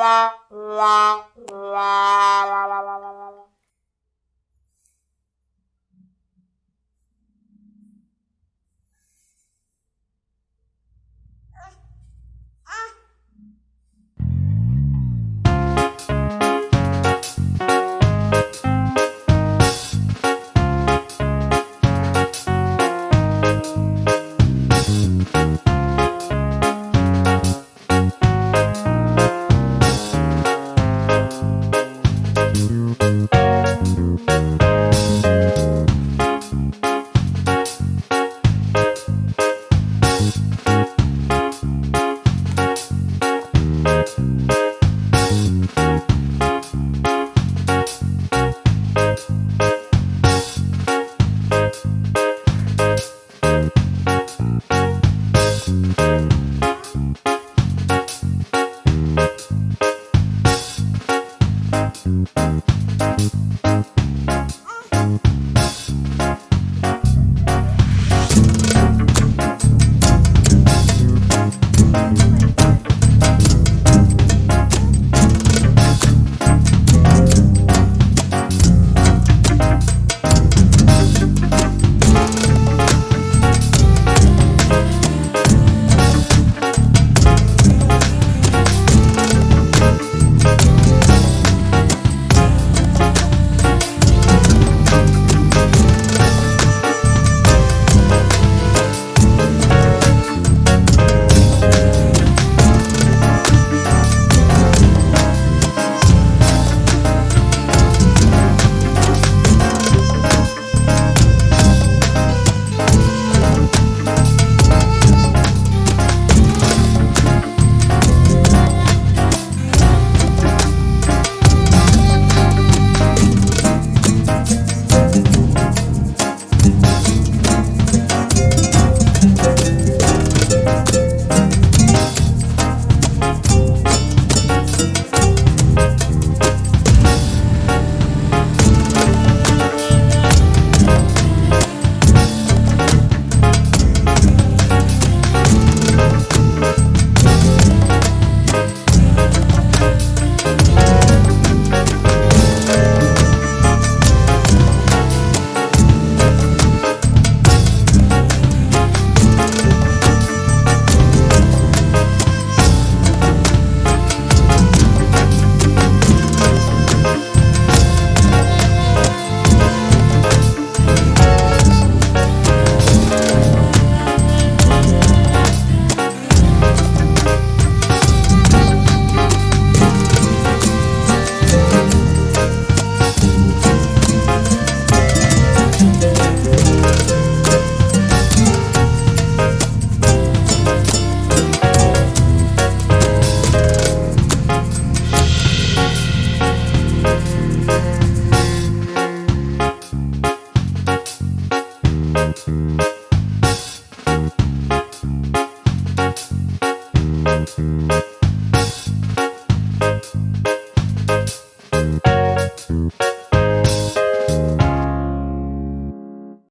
la la la